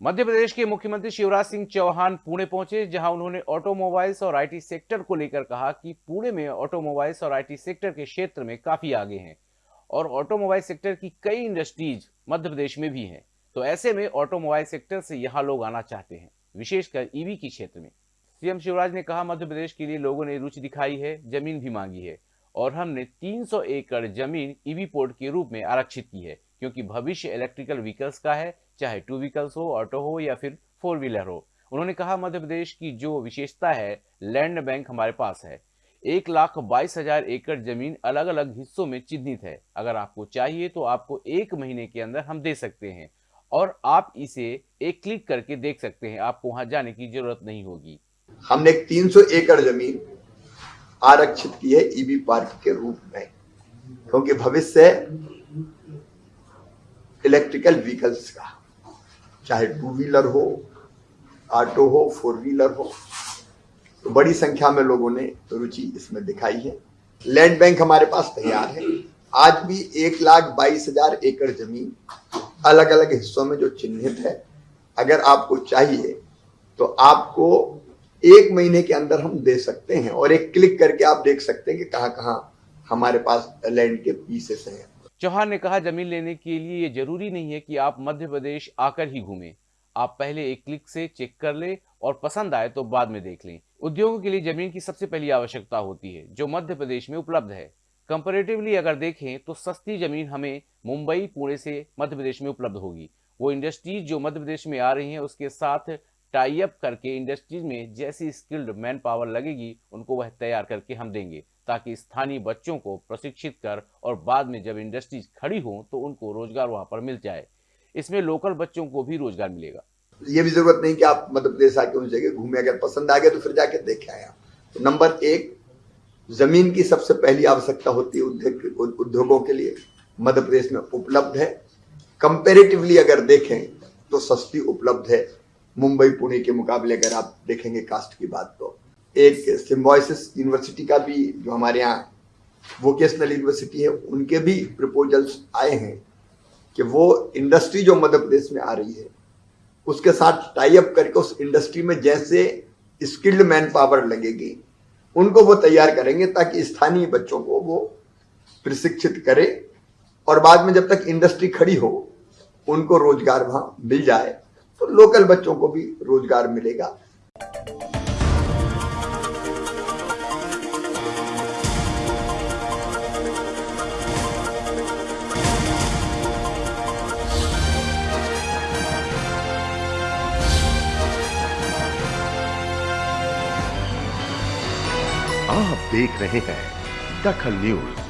मध्य प्रदेश के मुख्यमंत्री शिवराज सिंह चौहान पुणे पहुँचे, जहाँ उन्होंने ऑटोमोबाइल्स और आईटी सेक्टर को लेकर कहा कि पुणे में ऑटोमोबाइल्स और आईटी सेक्टर के क्षेत्र में काफ़ी आगे हैं और ऑटोमोबाइल सेक्टर की कई इंडस्ट्रीज़ मध्य प्रदेश में भी हैं। तो ऐसे में ऑटोमोबाइल सेक्टर से यहाँ लोग आना चाहते हैं, विशेषकर ईवी के क्षेत्र में। सीएम शिवराज ने कहा मध्य प्रदेश के लिए लोगों ने रुचि दिखाई है, ज़मीन भी मांगी है और हमने 300 एकड़ ज़मीन ईवी पोर्ट के रूप में आरक्षित की है। क्योंकि भविष्य इलेक्ट्रिकल व्हीकल्स का है, चाहे टू व्हीकल्स हो ऑटो हो या फिर फोर व्हीलर हो। उन्होंने कहा, मध्य प्रदेश की जो विशेषता है लैंड बैंक हमारे पास है। एक लाख बाईस हज़ार एकड़ ज़मीन अलग अलग हिस्सों में चिन्हित है। अगर आपको चाहिए तो आपको एक महीने के अंदर हम दे सकते हैं और आप इसे एक क्लिक करके देख सकते हैं। आपको वहाँ जाने की ज़रूरत नहीं होगी। हमने 300 एकड़ ज़मीन आरक्षित की है ईबी पार्क के रूप में, क्योंकि भविष्य इलेक्ट्रिकल व्हीकल्स का, चाहे टू व्हीलर हो ऑटो हो फोर व्हीलर हो तो बड़ी संख्या में लोगों ने रुचि इसमें दिखाई है। लैंड बैंक हमारे पास तैयार है। आज भी एक लाख बाईस हज़ार एकड़ ज़मीन अलग अलग हिस्सों में जो चिन्हित है, अगर आपको चाहिए तो आपको एक महीने के अंदर हम दे सकते हैं और एक क्लिक करके आप देख सकते हैं कि कहाँ कहाँ हमारे पास लैंड के पीसेस हैं। चौहान ने कहा, ज़मीन लेने के लिए ये ज़रूरी नहीं है कि आप मध्य प्रदेश आकर ही घूमें। आप पहले एक क्लिक से चेक कर ले और पसंद आए तो बाद में देख लें। उद्योगों के लिए ज़मीन की सबसे पहली आवश्यकता होती है, जो मध्य प्रदेश में उपलब्ध है। कंपेरेटिवली अगर देखें तो सस्ती ज़मीन हमें मुंबई, पुणे से मध्य प्रदेश में उपलब्ध होगी। वो इंडस्ट्रीज़ जो मध्य प्रदेश में आ रही हैं, उसके साथ टाई अप करके इंडस्ट्रीज़ में जैसी स्किल्ड मैन पावर लगेगी, उनको वह तैयार करके हम देंगे, ताकि स्थानीय बच्चों को प्रशिक्षित कर और बाद में जब इंडस्ट्रीज़ खड़ी हो तो उनको रोज़गार वहाँ पर मिल जाए। इसमें लोकल बच्चों को भी रोज़गार मिलेगा। ये भी ज़रूरत नहीं कि आप मध्य प्रदेश आके उस जगह घूमे, अगर पसंद आ गया तो फिर जाके देखे आए तो नंबर एक, ज़मीन की सबसे पहली आवश्यकता होती है उद्योग, उद्योगों के लिए। मध्य प्रदेश में उपलब्ध है। कंपेरेटिवली अगर देखें तो सस्ती उपलब्ध है। मुंबई, पुणे के मुकाबले अगर आप देखेंगे कास्ट की बात तो। एक सिम्बॉयसिस यूनिवर्सिटी का भी जो हमारे यहाँ वोकेशनल यूनिवर्सिटी है, उनके भी प्रपोजल्स आए हैं कि वो इंडस्ट्री जो मध्य प्रदेश में आ रही है, उसके साथ टाई अप करके उस इंडस्ट्री में जैसे स्किल्ड मैन पावर लगेगी, उनको वो तैयार करेंगे ताकि स्थानीय बच्चों को वो प्रशिक्षित करे और बाद में जब तक इंडस्ट्री खड़ी हो, उनको रोज़गार वहाँ मिल जाए। लोकल बच्चों को भी रोज़गार मिलेगा। आप देख रहे हैं दखल न्यूज़।